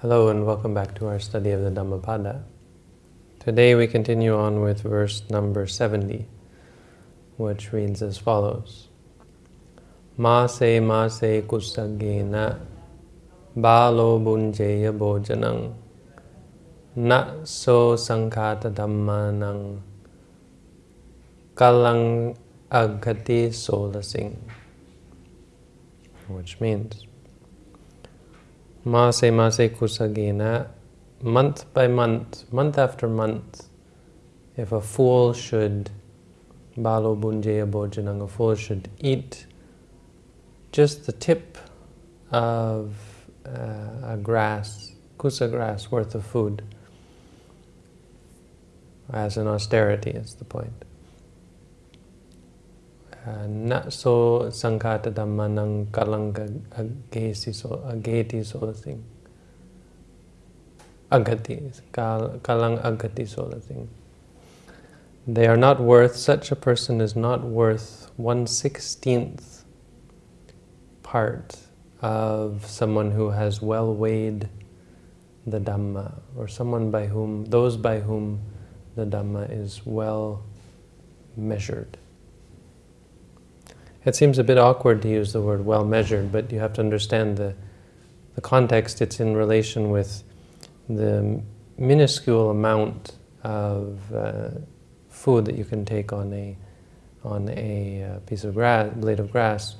Hello and welcome back to our study of the Dhammapada. Today we continue on with verse number 70, which reads as follows. Mase mase kusagena balo bunjeya bojanang na so sankata dhammanang kalang agati solasing which means Mase Mase Kusagena, month by month, month after month, if a fool should, Balo Bunjaya Bojanang, a fool should eat just the tip of uh, a grass, kusa grass worth of food, as an austerity is the point. Na so sankata dhammanang kalanga agesi so ageti so thing. Agati, kalang agati so thing. They are not worth, such a person is not worth one sixteenth part of someone who has well weighed the Dhamma, or someone by whom, those by whom the Dhamma is well measured. It seems a bit awkward to use the word well measured, but you have to understand the, the context. It's in relation with the minuscule amount of uh, food that you can take on a on a uh, piece of grass, blade of grass.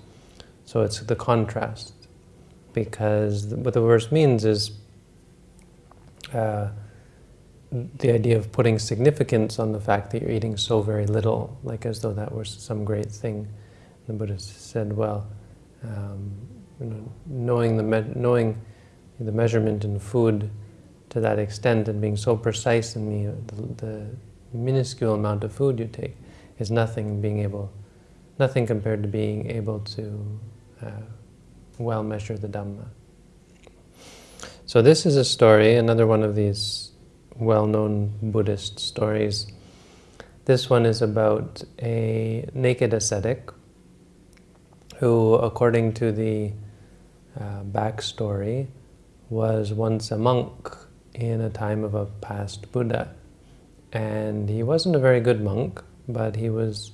So it's the contrast, because what the verse means is uh, the idea of putting significance on the fact that you're eating so very little, like as though that were some great thing the Buddha said, well, um, you know, knowing the knowing the measurement in food to that extent and being so precise in the, the, the minuscule amount of food you take is nothing being able, nothing compared to being able to uh, well measure the Dhamma. So this is a story, another one of these well-known Buddhist stories. This one is about a naked ascetic who, according to the uh, backstory, was once a monk in a time of a past Buddha. And he wasn't a very good monk, but he was,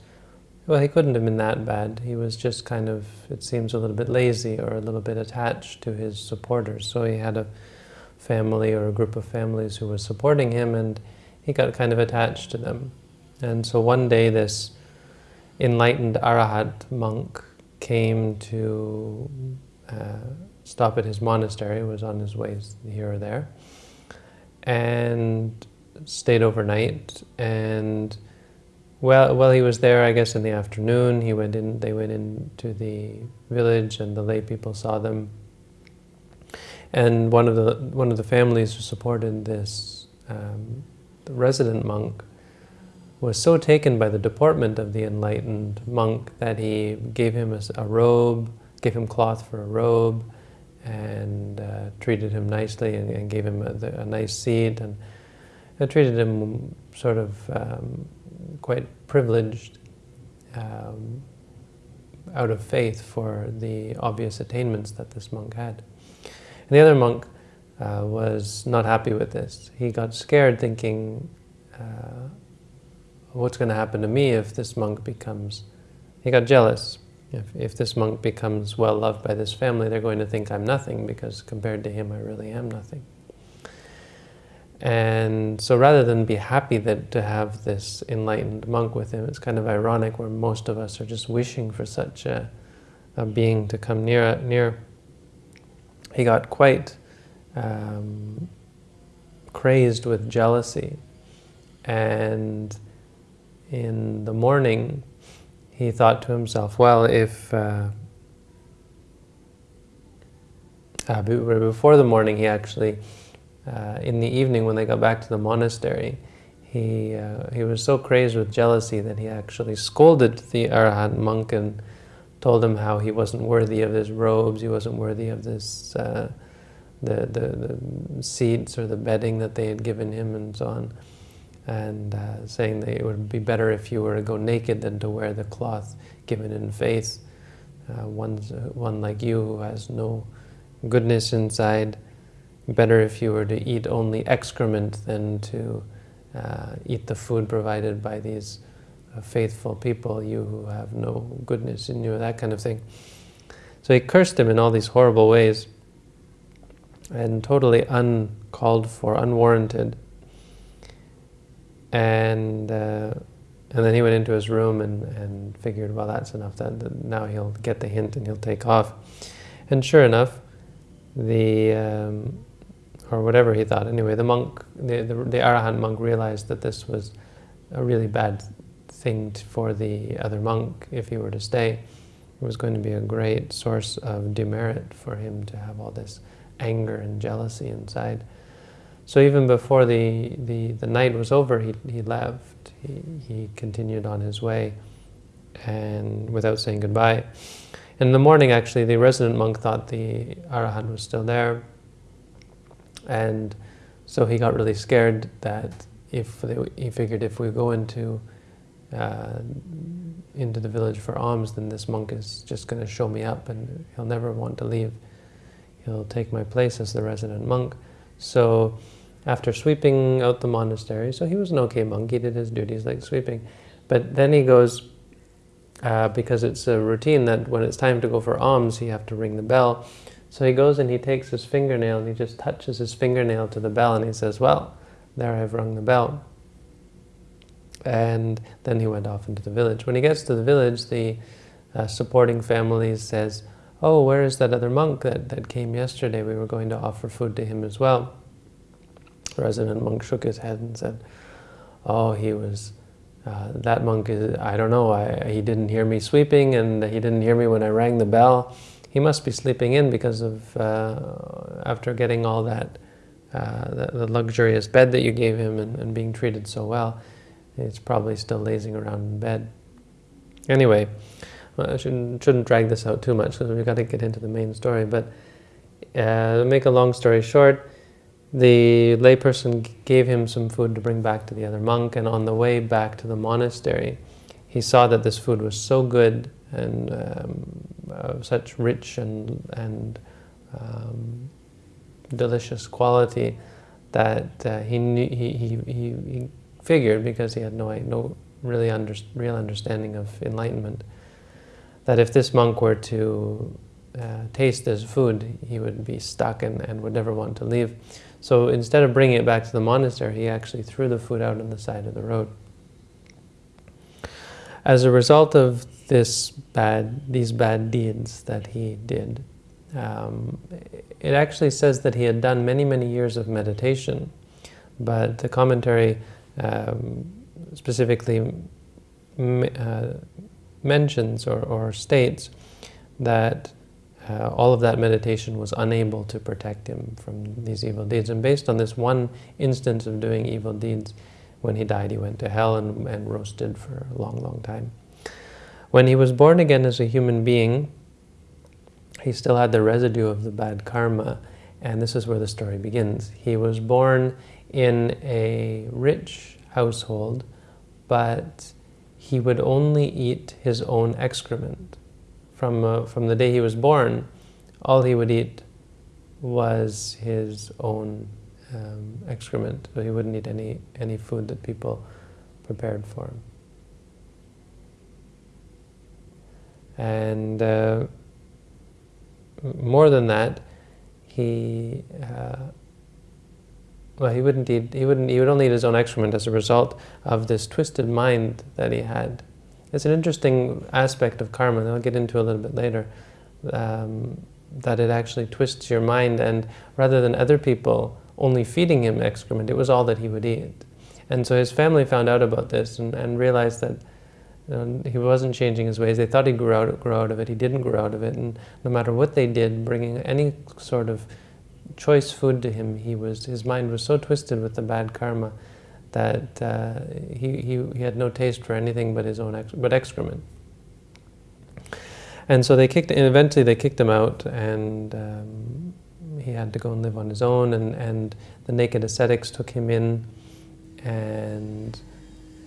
well, he couldn't have been that bad. He was just kind of, it seems, a little bit lazy or a little bit attached to his supporters. So he had a family or a group of families who was supporting him, and he got kind of attached to them. And so one day this enlightened arahat monk came to uh, stop at his monastery, was on his way here or there, and stayed overnight. And well, while he was there, I guess in the afternoon, he went in. They went into the village, and the lay people saw them. And one of the one of the families who supported this um, resident monk was so taken by the deportment of the enlightened monk that he gave him a, a robe, gave him cloth for a robe, and uh, treated him nicely and, and gave him a, a, nice seat and uh, treated him sort of um, quite privileged um, out of faith for the obvious attainments that this monk had. And the other monk uh, was not happy with this. He got scared thinking, uh, what's going to happen to me if this monk becomes... He got jealous. If, if this monk becomes well loved by this family, they're going to think I'm nothing because compared to him, I really am nothing. And so rather than be happy that to have this enlightened monk with him, it's kind of ironic where most of us are just wishing for such a, a being to come near. near. He got quite um, crazed with jealousy and in the morning, he thought to himself, well, if... Uh, uh, before the morning, he actually, uh, in the evening when they got back to the monastery, he, uh, he was so crazed with jealousy that he actually scolded the Arahant monk and told him how he wasn't worthy of his robes, he wasn't worthy of this, uh, the, the, the seats or the bedding that they had given him and so on and uh, saying that it would be better if you were to go naked than to wear the cloth given in faith. Uh, one's, uh, one like you who has no goodness inside, better if you were to eat only excrement than to uh, eat the food provided by these uh, faithful people, you who have no goodness in you, that kind of thing. So he cursed him in all these horrible ways and totally uncalled for, unwarranted. And uh, and then he went into his room and, and figured, well, that's enough. That, that now he'll get the hint and he'll take off. And sure enough, the um, or whatever he thought. Anyway, the monk, the, the, the Arahant monk realized that this was a really bad thing for the other monk if he were to stay. It was going to be a great source of demerit for him to have all this anger and jealousy inside. So even before the, the, the night was over, he, he left. He, he continued on his way and without saying goodbye. In the morning, actually, the resident monk thought the Arahant was still there. And so he got really scared that if they, he figured if we go into uh, into the village for alms, then this monk is just going to show me up and he'll never want to leave. He'll take my place as the resident monk. So after sweeping out the monastery, so he was an okay monk, he did his duties like sweeping, but then he goes, uh, because it's a routine that when it's time to go for alms, you have to ring the bell. So he goes and he takes his fingernail and he just touches his fingernail to the bell and he says, well, there I've rung the bell. And then he went off into the village. When he gets to the village, the uh, supporting family says, oh, where is that other monk that, that came yesterday? We were going to offer food to him as well. Resident monk shook his head and said, oh, he was, uh, that monk is, I don't know, I, he didn't hear me sweeping and he didn't hear me when I rang the bell. He must be sleeping in because of, uh, after getting all that, uh, the, the, luxurious bed that you gave him and, and being treated so well, he's probably still lazing around in bed. Anyway, well, I shouldn't, shouldn't drag this out too much because we've got to get into the main story, but uh, to make a long story short, the layperson gave him some food to bring back to the other monk, and on the way back to the monastery, he saw that this food was so good and um, such rich and, and um, delicious quality that uh, he, knew, he, he, he, figured, because he had no, no really under, real understanding of enlightenment, that if this monk were to uh, taste this food, he would be stuck and, and would never want to leave. So instead of bringing it back to the monastery, he actually threw the food out on the side of the road. As a result of this bad, these bad deeds that he did, um, it actually says that he had done many, many years of meditation, but the commentary um, specifically uh, mentions or, or states that uh, all of that meditation was unable to protect him from these evil deeds. And based on this one instance of doing evil deeds, when he died, he went to hell and, and roasted for a long, long time. When he was born again as a human being, he still had the residue of the bad karma, and this is where the story begins. He was born in a rich household, but he would only eat his own excrement from, uh, from the day he was born, all he would eat was his own um, excrement. So he wouldn't eat any, any food that people prepared for him. And uh, more than that, he uh, well, he wouldn't eat. He wouldn't. He would only eat his own excrement as a result of this twisted mind that he had. It's an interesting aspect of karma that I'll get into a little bit later, um, that it actually twists your mind and rather than other people only feeding him excrement, it was all that he would eat. And so his family found out about this and, and realized that know, he wasn't changing his ways. They thought he'd grow out, grow out of it. He didn't grow out of it. And no matter what they did, bringing any sort of choice food to him, he was his mind was so twisted with the bad karma that uh, he, he, he, had no taste for anything but his own ex but excrement. And so they kicked, and eventually they kicked him out, and um, he had to go and live on his own, and, and the naked ascetics took him in, and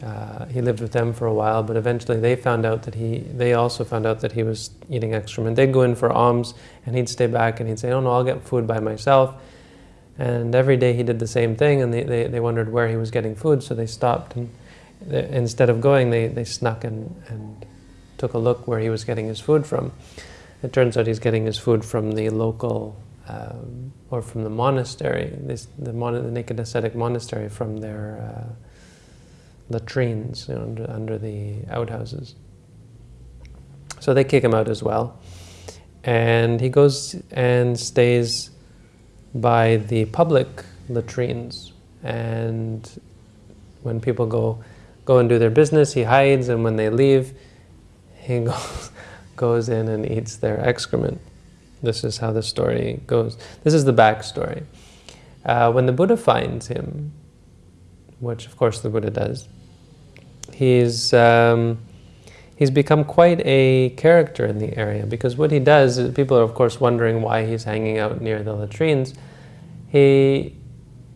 uh, he lived with them for a while, but eventually they found out that he, they also found out that he was eating excrement. They'd go in for alms, and he'd stay back, and he'd say, oh no, I'll get food by myself. And every day he did the same thing, and they, they, they wondered where he was getting food, so they stopped. And they, instead of going, they, they snuck and, and took a look where he was getting his food from. It turns out he's getting his food from the local, um, or from the monastery, this, the, mon the naked ascetic monastery, from their uh, latrines you know, under, under the outhouses. So they kick him out as well. And he goes and stays by the public latrines. And when people go, go and do their business, he hides, and when they leave, he goes, goes in and eats their excrement. This is how the story goes. This is the backstory. Uh, when the Buddha finds him, which of course the Buddha does, he's um, he's become quite a character in the area because what he does is people are of course wondering why he's hanging out near the latrines. He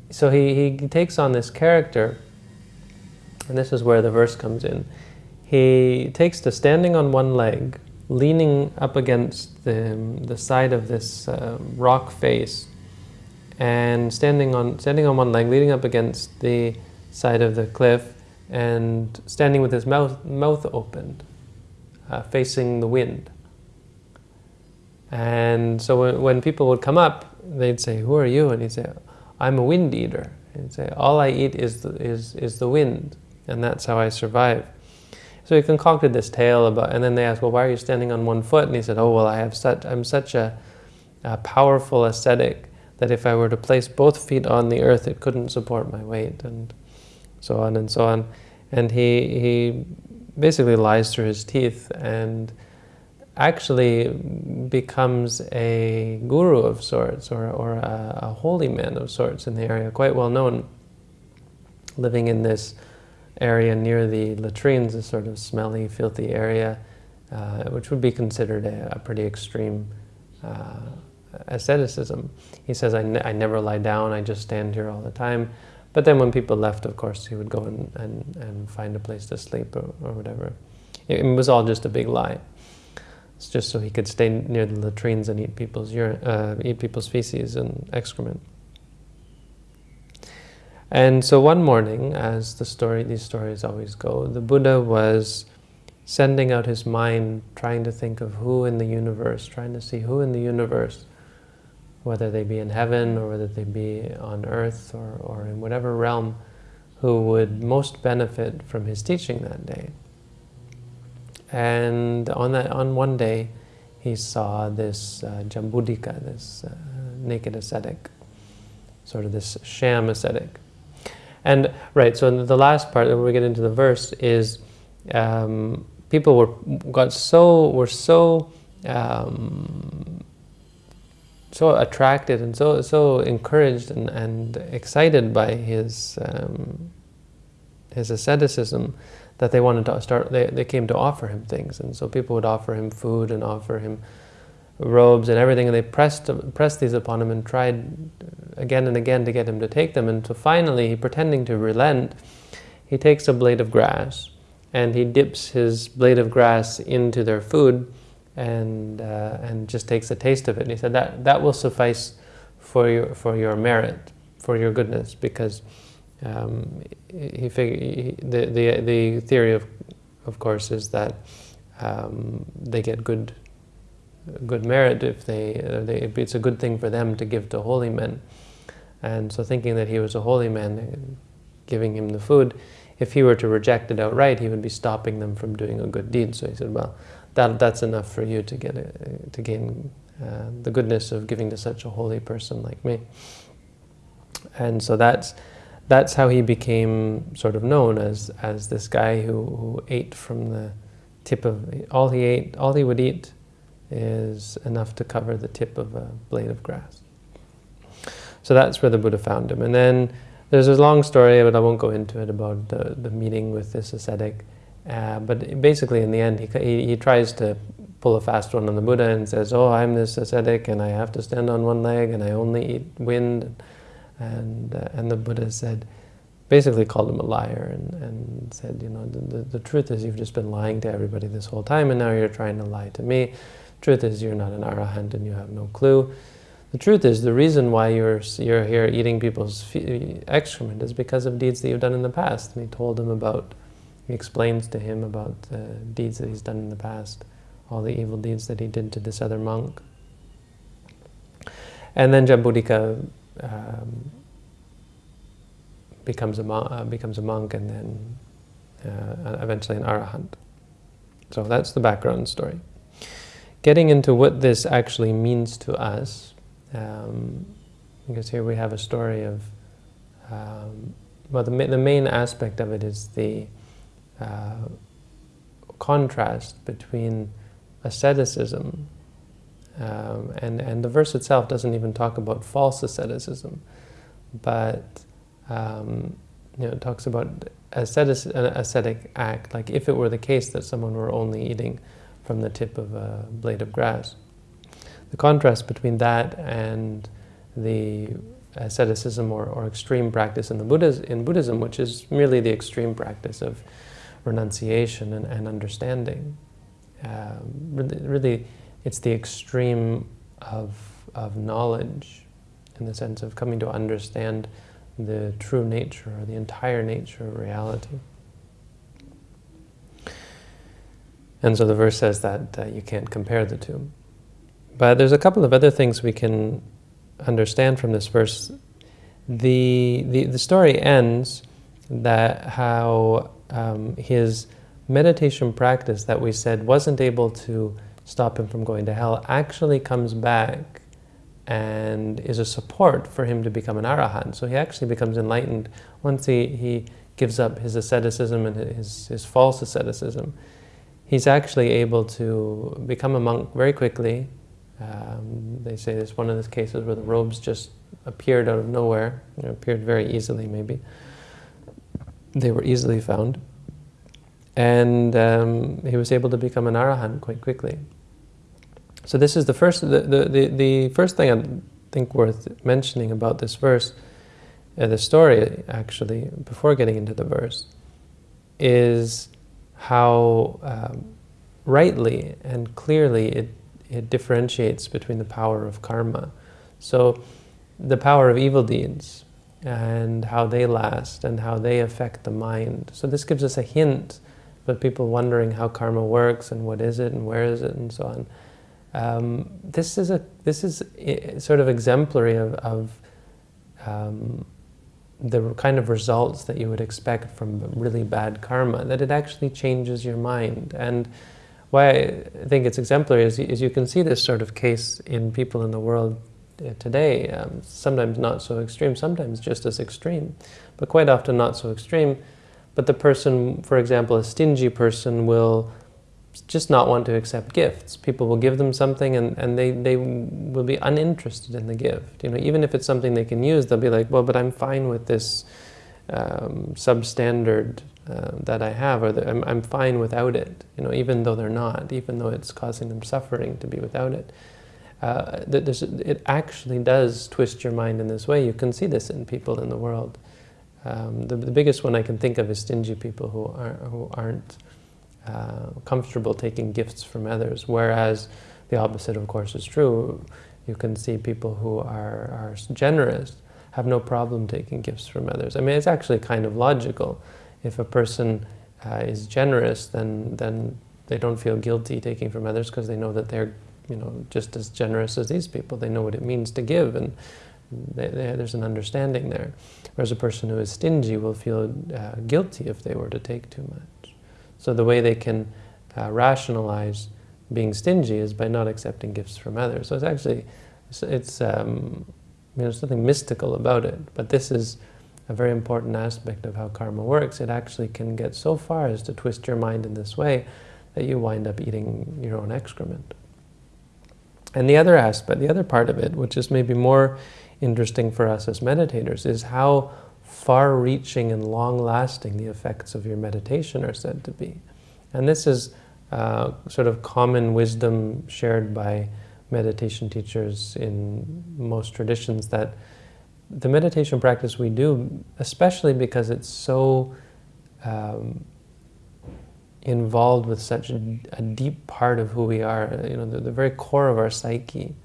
so he, he takes on this character, and this is where the verse comes in. He takes to standing on one leg, leaning up against the, the side of this uh, rock face, and standing on standing on one leg, leaning up against the side of the cliff, and standing with his mouth, mouth opened, uh, facing the wind. And so when, when, people would come up, they'd say, who are you? And he'd say, I'm a wind eater. And he'd say, all I eat is the, is, is the wind, and that's how I survive. So he concocted this tale about, and then they asked, well, why are you standing on one foot? And he said, oh, well, I have such, I'm such a, a powerful ascetic that if I were to place both feet on the earth, it couldn't support my weight. And so on and so on. And he, he basically lies through his teeth and actually becomes a guru of sorts or, or a, a, holy man of sorts in the area, quite well known, living in this area near the latrines, a sort of smelly, filthy area, uh, which would be considered a, a pretty extreme uh, asceticism. He says, I, ne I never lie down, I just stand here all the time. But then when people left, of course, he would go and, and, and find a place to sleep or, or whatever. It, it, was all just a big lie. It's just so he could stay near the latrines and eat people's, urine, uh, eat people's feces and excrement. And so one morning, as the story, these stories always go, the Buddha was sending out his mind, trying to think of who in the universe, trying to see who in the universe whether they be in heaven or whether they be on earth or, or in whatever realm, who would most benefit from his teaching that day. And on that, on one day, he saw this uh, Jambudika, this uh, naked ascetic, sort of this sham ascetic. And right, so the last part, when we get into the verse, is um, people were got so were so um, so attracted and so so encouraged and, and excited by his um, his asceticism that they wanted to start they, they came to offer him things. And so people would offer him food and offer him robes and everything. And they pressed pressed these upon him and tried again and again to get him to take them. And so finally pretending to relent he takes a blade of grass and he dips his blade of grass into their food and uh, and just takes a taste of it. And he said that that will suffice for your for your merit, for your goodness, because um, he, he, the the the theory of of course is that um, they get good good merit if they, uh, they it's a good thing for them to give to holy men. And so thinking that he was a holy man, giving him the food, if he were to reject it outright, he would be stopping them from doing a good deed. So he said, well, that that's enough for you to get a, to gain uh, the goodness of giving to such a holy person like me. And so that's that's how he became sort of known as as this guy who, who ate from the tip of all he ate all he would eat is enough to cover the tip of a blade of grass. So that's where the Buddha found him. And then there's a long story, but I won't go into it, about the, the meeting with this ascetic. Uh, but basically, in the end, he, he, he, tries to pull a fast one on the Buddha and says, oh, I'm this ascetic and I have to stand on one leg and I only eat wind. And, uh, and the Buddha said, basically called him a liar and, and said, you know, the, the, the, truth is you've just been lying to everybody this whole time and now you're trying to lie to me. Truth is you're not an arahant and you have no clue. The truth is, the reason why you're, you're here eating people's excrement is because of deeds that you've done in the past. And he told him about, he explains to him about the deeds that he's done in the past, all the evil deeds that he did to this other monk. And then Jambudika um, becomes, a uh, becomes a monk and then uh, eventually an arahant. So that's the background story. Getting into what this actually means to us, um, because here we have a story of, um, well, the, the main aspect of it is the uh, contrast between asceticism um, and, and the verse itself doesn't even talk about false asceticism, but um, you know, it talks about ascetic, an ascetic act, like if it were the case that someone were only eating from the tip of a blade of grass. The contrast between that and the asceticism or, or extreme practice in, the Buddhas, in Buddhism, which is merely the extreme practice of renunciation and, and understanding. Um, really, really, it's the extreme of, of knowledge in the sense of coming to understand the true nature or the entire nature of reality. And so the verse says that uh, you can't compare the two. But there's a couple of other things we can understand from this verse. The, the, the story ends that how um, his meditation practice that we said wasn't able to stop him from going to hell actually comes back and is a support for him to become an arahant. So he actually becomes enlightened once he, he gives up his asceticism and his, his false asceticism. He's actually able to become a monk very quickly. Um, they say there's one of those cases where the robes just appeared out of nowhere, appeared very easily maybe. They were easily found. And um, he was able to become an arahant quite quickly. So this is the first, the, the, the, first thing I think worth mentioning about this verse, uh, the story actually, before getting into the verse, is how um, rightly and clearly it, it differentiates between the power of karma. So the power of evil deeds and how they last and how they affect the mind. So this gives us a hint, but people wondering how karma works and what is it and where is it and so on. Um, this is a this is sort of exemplary of, of um, the kind of results that you would expect from really bad karma. That it actually changes your mind. And why I think it's exemplary is, is you can see this sort of case in people in the world uh, today. Um, sometimes not so extreme, sometimes just as extreme, but quite often not so extreme. But the person, for example, a stingy person will just not want to accept gifts. People will give them something and, and they, they will be uninterested in the gift. You know, even if it's something they can use, they'll be like, well, but I'm fine with this um, substandard uh, that I have, or the, I'm, I'm fine without it, you know, even though they're not, even though it's causing them suffering to be without it. Uh, it actually does twist your mind in this way. You can see this in people in the world. Um, the, the biggest one I can think of is stingy people who, are, who aren't uh, comfortable taking gifts from others, whereas the opposite, of course, is true. You can see people who are, are generous have no problem taking gifts from others. I mean, it's actually kind of logical. If a person uh, is generous, then, then they don't feel guilty taking from others because they know that they're you know, just as generous as these people. They know what it means to give, and they, they, there's an understanding there. Whereas a person who is stingy will feel uh, guilty if they were to take too much. So the way they can uh, rationalize being stingy is by not accepting gifts from others. So it's actually, it's, it's um, you know, nothing mystical about it, but this is a very important aspect of how karma works. It actually can get so far as to twist your mind in this way that you wind up eating your own excrement. And the other aspect, the other part of it, which is maybe more interesting for us as meditators, is how far-reaching and long-lasting the effects of your meditation are said to be. And this is uh, sort of common wisdom shared by meditation teachers in most traditions that the meditation practice we do, especially because it's so um, involved with such a, deep part of who we are, you know, the, the very core of our psyche,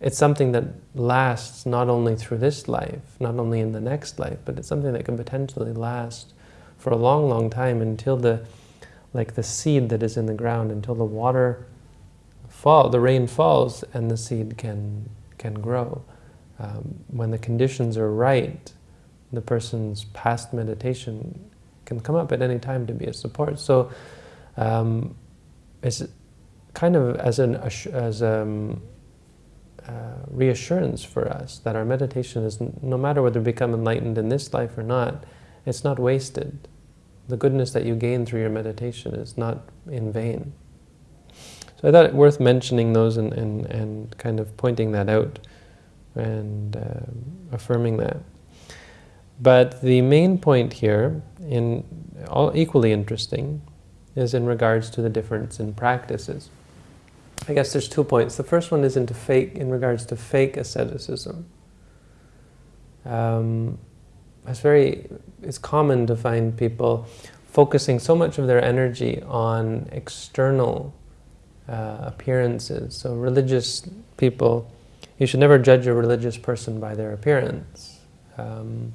it's something that lasts not only through this life, not only in the next life, but it's something that can potentially last for a long, long time until the, like the seed that is in the ground, until the water fall, the rain falls and the seed can, can grow. Um, when the conditions are right, the person's past meditation can come up at any time to be a support. So um, it's kind of as an as um, uh, reassurance for us that our meditation is, no matter whether we become enlightened in this life or not, it's not wasted. The goodness that you gain through your meditation is not in vain. So I thought it worth mentioning those and, and, and kind of pointing that out and uh, affirming that. But the main point here, in all equally interesting, is in regards to the difference in practices. I guess there's two points. The first one is into fake, in regards to fake asceticism. Um, it's very, it's common to find people focusing so much of their energy on external uh, appearances. So religious people, you should never judge a religious person by their appearance. Um,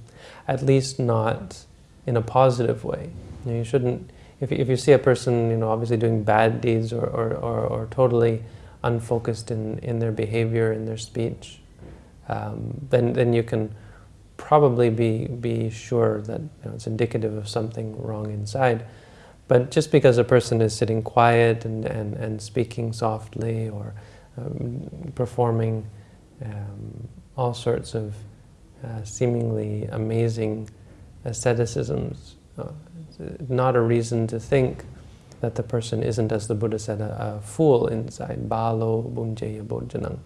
at least not in a positive way. You, know, you shouldn't, if, if you see a person, you know, obviously doing bad deeds or, or, or, or totally unfocused in, in their behavior, in their speech, um, then, then you can probably be, be sure that you know, it's indicative of something wrong inside. But just because a person is sitting quiet and, and, and speaking softly or um, performing um, all sorts of uh, seemingly amazing asceticisms, uh, not a reason to think that the person isn't, as the Buddha said, a, a fool inside. Balo bunjeya bojanang.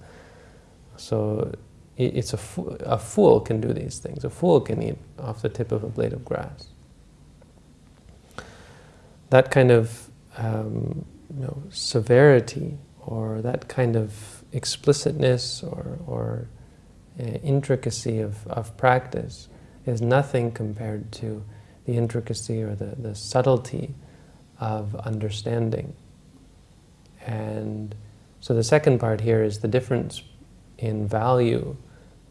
So it's a, fo a fool can do these things. A fool can eat off the tip of a blade of grass. That kind of um, you know, severity or that kind of explicitness or, or uh, intricacy of, of practice is nothing compared to the intricacy or the, the subtlety of understanding. And so the second part here is the difference in value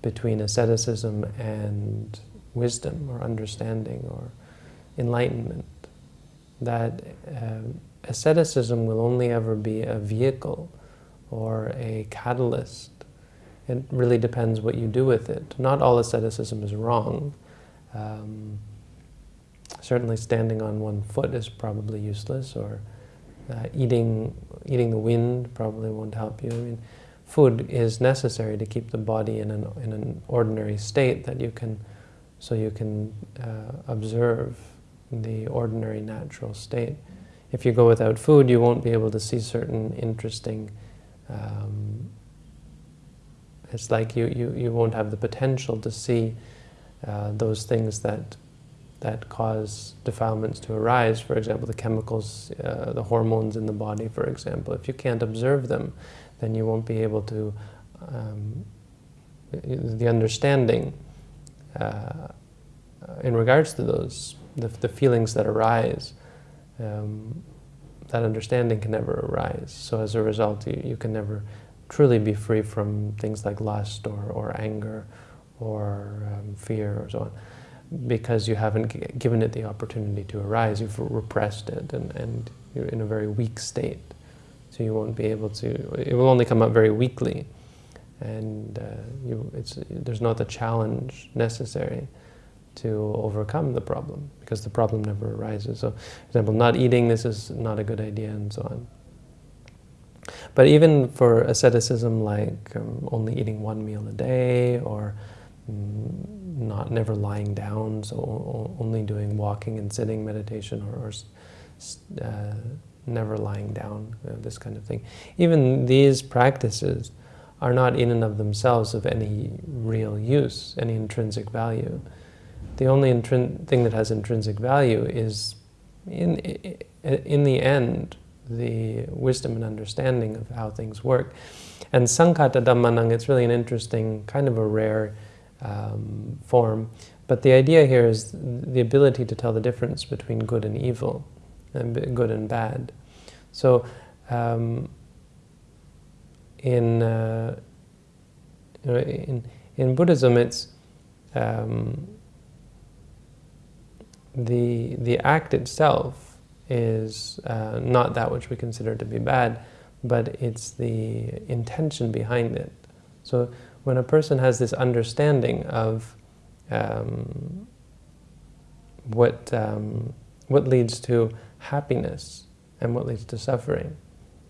between asceticism and wisdom or understanding or enlightenment. That um, asceticism will only ever be a vehicle or a catalyst it really depends what you do with it. Not all asceticism is wrong. Um, certainly standing on one foot is probably useless, or uh, eating, eating the wind probably won't help you. I mean, food is necessary to keep the body in an, in an ordinary state that you can, so you can uh, observe the ordinary natural state. If you go without food, you won't be able to see certain interesting um, it's like you, you, you won't have the potential to see uh, those things that that cause defilements to arise. For example, the chemicals, uh, the hormones in the body, for example. If you can't observe them, then you won't be able to, um, the understanding uh, in regards to those, the, the feelings that arise, um, that understanding can never arise. So as a result, you, you can never truly be free from things like lust or, or anger or um, fear or so on because you haven't given it the opportunity to arise, you've repressed it and, and you're in a very weak state. So you won't be able to, it will only come up very weakly and uh, you, it's, there's not the challenge necessary to overcome the problem because the problem never arises. So, for example, not eating, this is not a good idea and so on. But even for asceticism like um, only eating one meal a day or not never lying down, so only doing walking and sitting meditation or, or uh, never lying down, uh, this kind of thing. Even these practices are not in and of themselves of any real use, any intrinsic value. The only thing that has intrinsic value is, in, in the end, the wisdom and understanding of how things work. And Sankhata Dhammanang, it's really an interesting, kind of a rare um, form. But the idea here is the ability to tell the difference between good and evil, and good and bad. So um, in, uh, in, in Buddhism, it's um, the, the act itself is uh, not that which we consider to be bad, but it's the intention behind it. So when a person has this understanding of um, what, um, what leads to happiness and what leads to suffering,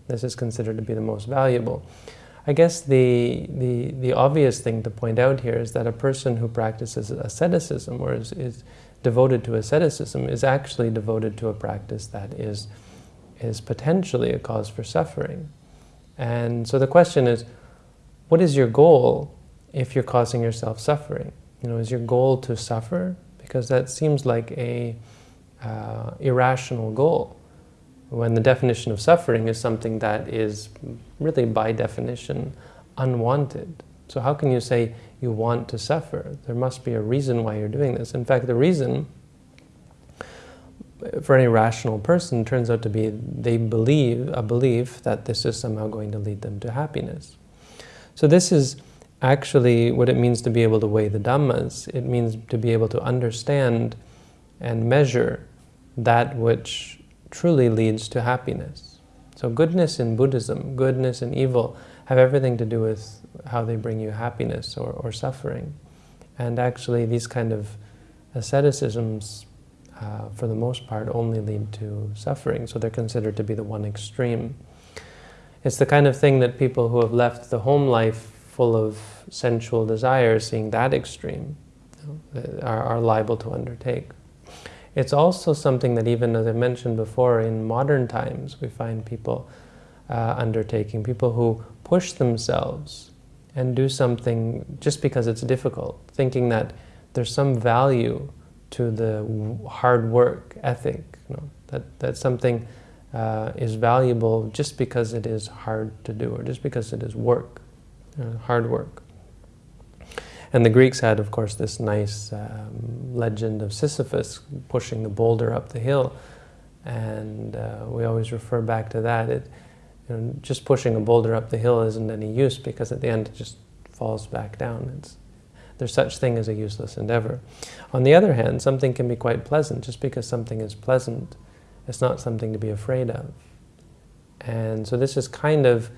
this is considered to be the most valuable. I guess the, the, the obvious thing to point out here is that a person who practices asceticism or is, is devoted to asceticism is actually devoted to a practice that is, is potentially a cause for suffering. And so the question is, what is your goal if you're causing yourself suffering? You know, is your goal to suffer? Because that seems like a uh, irrational goal. When the definition of suffering is something that is really by definition unwanted. So how can you say you want to suffer? There must be a reason why you're doing this. In fact, the reason for any rational person turns out to be they believe a belief that this is somehow going to lead them to happiness. So this is actually what it means to be able to weigh the Dhammas. It means to be able to understand and measure that which truly leads to happiness. So goodness in Buddhism, goodness and evil, have everything to do with how they bring you happiness or, or suffering. And actually these kind of asceticisms, uh, for the most part, only lead to suffering, so they're considered to be the one extreme. It's the kind of thing that people who have left the home life full of sensual desires, seeing that extreme, are, are liable to undertake. It's also something that even, as I mentioned before, in modern times, we find people uh, undertaking, people who push themselves and do something just because it's difficult, thinking that there's some value to the hard work ethic, you know, that, that something uh, is valuable just because it is hard to do or just because it is work, uh, hard work. And the Greeks had, of course, this nice um, legend of Sisyphus pushing the boulder up the hill. And uh, we always refer back to that. It, you know, just pushing a boulder up the hill isn't any use because at the end it just falls back down. It's, there's such thing as a useless endeavor. On the other hand, something can be quite pleasant. Just because something is pleasant, it's not something to be afraid of. And so this is kind of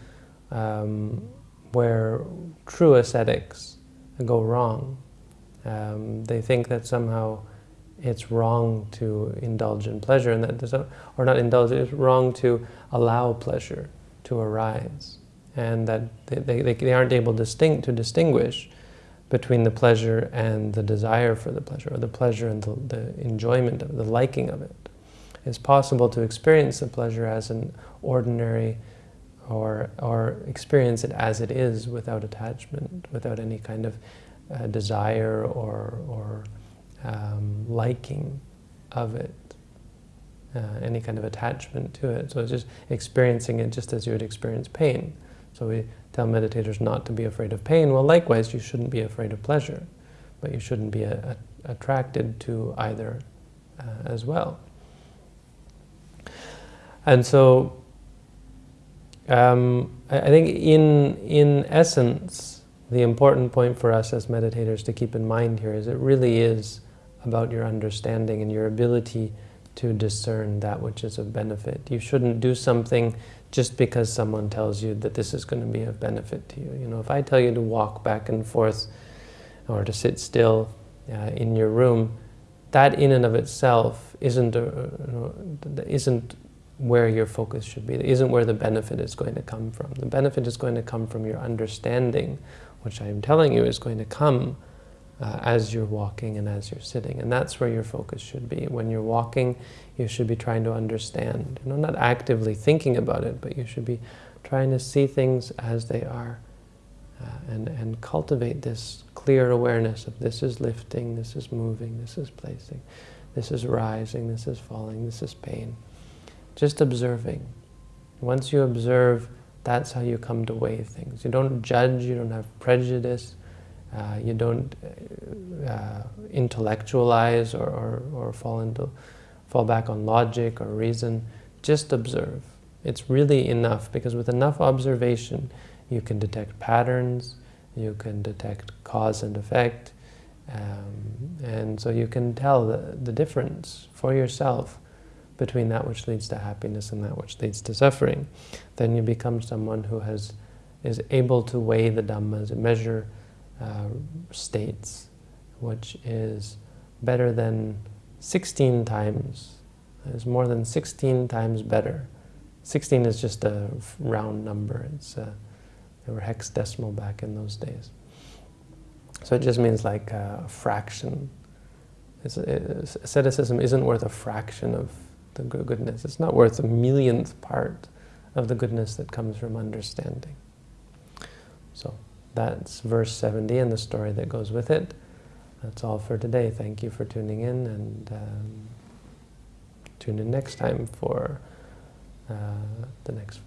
um, where true ascetics go wrong. Um, they think that somehow it's wrong to indulge in pleasure, and that or not indulge, it's wrong to allow pleasure to arise, and that they, they, they aren't able distinct, to distinguish between the pleasure and the desire for the pleasure, or the pleasure and the, the enjoyment of the liking of it. It's possible to experience the pleasure as an ordinary or, or experience it as it is without attachment, without any kind of uh, desire or, or um, liking of it, uh, any kind of attachment to it. So it's just experiencing it just as you would experience pain. So we tell meditators not to be afraid of pain. Well, likewise, you shouldn't be afraid of pleasure, but you shouldn't be a, a, attracted to either uh, as well. And so um, I, think in, in essence, the important point for us as meditators to keep in mind here is it really is about your understanding and your ability to discern that which is of benefit. You shouldn't do something just because someone tells you that this is going to be of benefit to you. You know, if I tell you to walk back and forth or to sit still uh, in your room, that in and of itself isn't, a, you know, isn't where your focus should be. It isn't where the benefit is going to come from. The benefit is going to come from your understanding, which I am telling you is going to come uh, as you're walking and as you're sitting. And that's where your focus should be. When you're walking, you should be trying to understand. You know, not actively thinking about it, but you should be trying to see things as they are uh, and, and cultivate this clear awareness of this is lifting, this is moving, this is placing, this is rising, this is falling, this is pain. Just observing. Once you observe, that's how you come to weigh things. You don't judge, you don't have prejudice, uh, you don't uh, intellectualize or, or, or, fall into fall back on logic or reason. Just observe. It's really enough because with enough observation, you can detect patterns, you can detect cause and effect, um, and so you can tell the, the difference for yourself between that which leads to happiness and that which leads to suffering. Then you become someone who has is able to weigh the Dhammas, measure uh, states, which is better than 16 times, is more than 16 times better. 16 is just a round number. It's uh, they were hexadecimal back in those days. So it just means like a fraction. It's, it's, asceticism isn't worth a fraction of the goodness. It's not worth a millionth part of the goodness that comes from understanding. So that's verse 70 and the story that goes with it. That's all for today. Thank you for tuning in and um, tune in next time for uh, the next